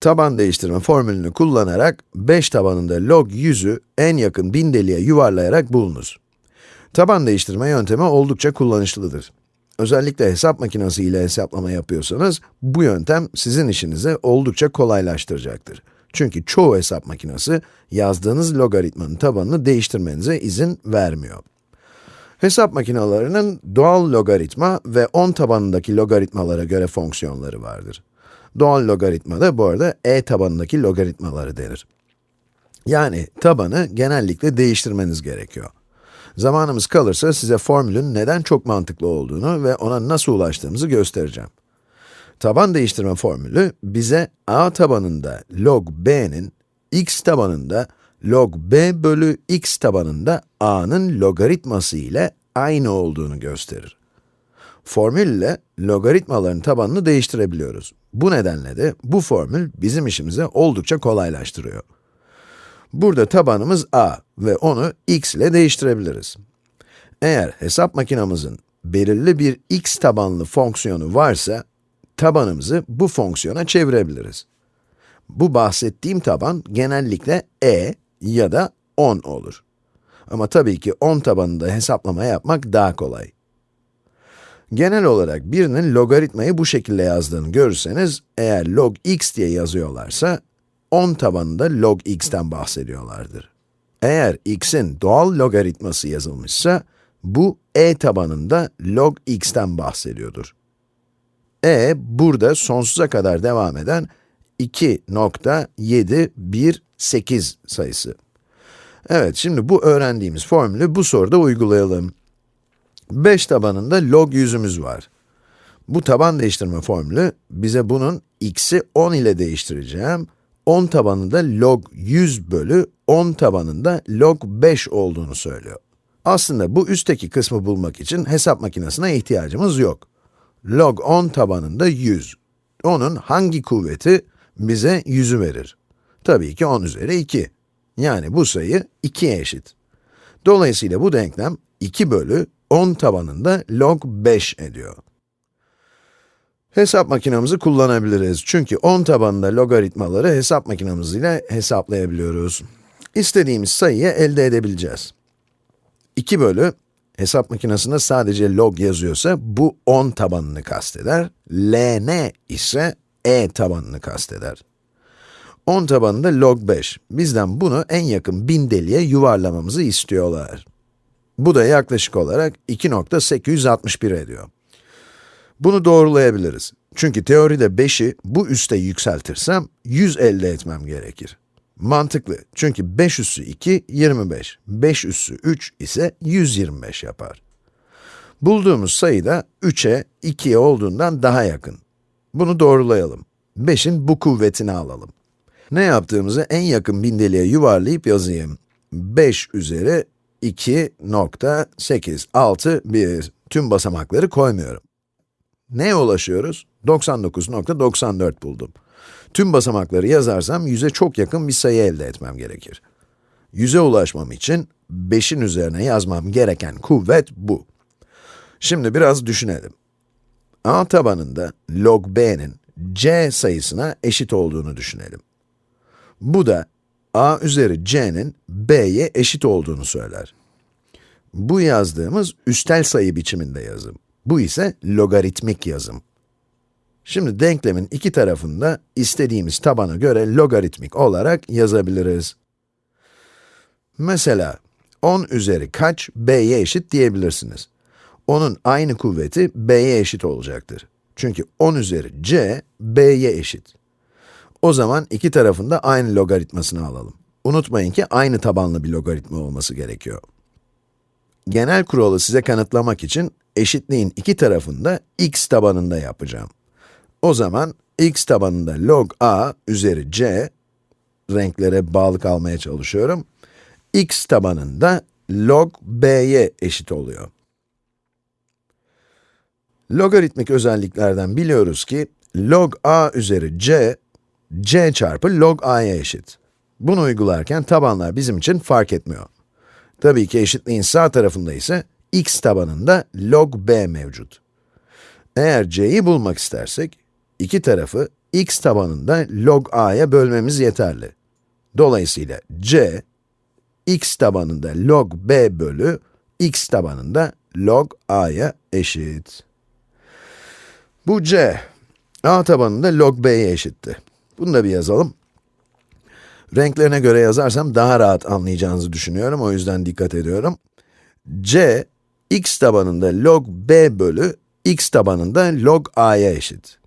Taban değiştirme formülünü kullanarak 5 tabanında log 100'ü en yakın bin deliğe yuvarlayarak bulunuz. Taban değiştirme yöntemi oldukça kullanışlıdır. Özellikle hesap makinesi ile hesaplama yapıyorsanız, bu yöntem sizin işinizi oldukça kolaylaştıracaktır. Çünkü çoğu hesap makinesi, yazdığınız logaritmanın tabanını değiştirmenize izin vermiyor. Hesap makinelerinin doğal logaritma ve 10 tabanındaki logaritmalara göre fonksiyonları vardır. Doğal logaritma da bu arada e tabanındaki logaritmaları denir. Yani tabanı genellikle değiştirmeniz gerekiyor. Zamanımız kalırsa size formülün neden çok mantıklı olduğunu ve ona nasıl ulaştığımızı göstereceğim. Taban değiştirme formülü bize a tabanında log b'nin x tabanında log b bölü x tabanında a'nın logaritması ile aynı olduğunu gösterir. Formülle logaritmaların tabanını değiştirebiliyoruz. Bu nedenle de bu formül bizim işimizi oldukça kolaylaştırıyor. Burada tabanımız a ve onu x ile değiştirebiliriz. Eğer hesap makinamızın belirli bir x tabanlı fonksiyonu varsa, tabanımızı bu fonksiyona çevirebiliriz. Bu bahsettiğim taban genellikle e ya da 10 olur. Ama tabii ki 10 tabanında hesaplama yapmak daha kolay. Genel olarak birinin logaritmayı bu şekilde yazdığını görürseniz, eğer log x diye yazıyorlarsa, 10 tabanında log x'ten bahsediyorlardır. Eğer x'in doğal logaritması yazılmışsa, bu e tabanında log x'ten bahsediyordur. e, burada sonsuza kadar devam eden 2.718 sayısı. Evet, şimdi bu öğrendiğimiz formülü bu soruda uygulayalım. 5 tabanında log yüzümüz var. Bu taban değiştirme formülü bize bunun x'i 10 ile değiştireceğim, 10 tabanında log 100 bölü 10 tabanında log 5 olduğunu söylüyor. Aslında bu üstteki kısmı bulmak için hesap makinesine ihtiyacımız yok. Log 10 tabanında 100. Onun hangi kuvveti bize 100'ü verir? Tabii ki 10 üzeri 2. Yani bu sayı 2'ye eşit. Dolayısıyla bu denklem 2 bölü 10 tabanında log 5 ediyor. Hesap makinamızı kullanabiliriz. Çünkü 10 tabanında logaritmaları hesap makinamız ile hesaplayabiliyoruz. İstediğimiz sayıyı elde edebileceğiz. 2 bölü, hesap makinesinde sadece log yazıyorsa bu 10 tabanını kasteder. ln ise e tabanını kasteder. 10 tabanında log 5. Bizden bunu en yakın bin deliğe yuvarlamamızı istiyorlar. Bu da yaklaşık olarak 2.861 ediyor. Bunu doğrulayabiliriz. Çünkü teoride 5'i bu üste yükseltirsem 100 elde etmem gerekir. Mantıklı. Çünkü 5 üssü 2, 25. 5 üssü 3 ise 125 yapar. Bulduğumuz sayı da 3'e, 2'ye olduğundan daha yakın. Bunu doğrulayalım. 5'in bu kuvvetini alalım. Ne yaptığımızı en yakın bindeliğe yuvarlayıp yazayım. 5 üzeri 2.861. Tüm basamakları koymuyorum. Neye ulaşıyoruz? 99.94 buldum. Tüm basamakları yazarsam 100'e çok yakın bir sayı elde etmem gerekir. 100'e ulaşmam için 5'in üzerine yazmam gereken kuvvet bu. Şimdi biraz düşünelim. a tabanında log b'nin c sayısına eşit olduğunu düşünelim. Bu da a üzeri c'nin b'ye eşit olduğunu söyler. Bu yazdığımız üstel sayı biçiminde yazım. Bu ise logaritmik yazım. Şimdi denklemin iki tarafında istediğimiz tabana göre logaritmik olarak yazabiliriz. Mesela 10 üzeri kaç b'ye eşit diyebilirsiniz. Onun aynı kuvveti b'ye eşit olacaktır. Çünkü 10 üzeri c, b'ye eşit. O zaman iki tarafında aynı logaritmasını alalım. Unutmayın ki aynı tabanlı bir logaritma olması gerekiyor. Genel kuralı size kanıtlamak için eşitliğin iki tarafında x tabanında yapacağım. O zaman x tabanında log a üzeri c, renklere bağlı kalmaya çalışıyorum, x tabanında log b'ye eşit oluyor. Logaritmik özelliklerden biliyoruz ki, log a üzeri c, c çarpı log a'ya eşit. Bunu uygularken tabanlar bizim için fark etmiyor. Tabii ki eşitliğin sağ tarafında ise x tabanında log b mevcut. Eğer c'yi bulmak istersek, iki tarafı x tabanında log a'ya bölmemiz yeterli. Dolayısıyla c, x tabanında log b bölü x tabanında log a'ya eşit. Bu c, a tabanında log b'ye eşitti. Bunu da bir yazalım. Renklerine göre yazarsam daha rahat anlayacağınızı düşünüyorum, o yüzden dikkat ediyorum. c, x tabanında log b bölü x tabanında log a'ya eşit.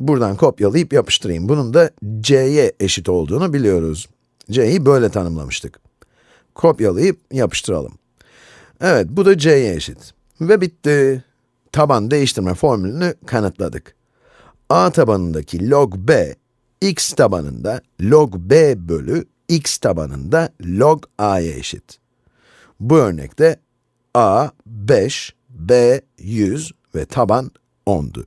Buradan kopyalayıp yapıştırayım. Bunun da c'ye eşit olduğunu biliyoruz. c'yi böyle tanımlamıştık. Kopyalayıp yapıştıralım. Evet, bu da c'ye eşit. Ve bitti. Taban değiştirme formülünü kanıtladık. a tabanındaki log b, x tabanında log b bölü x tabanında log a'ya eşit. Bu örnekte a 5, b 100 ve taban 10'du.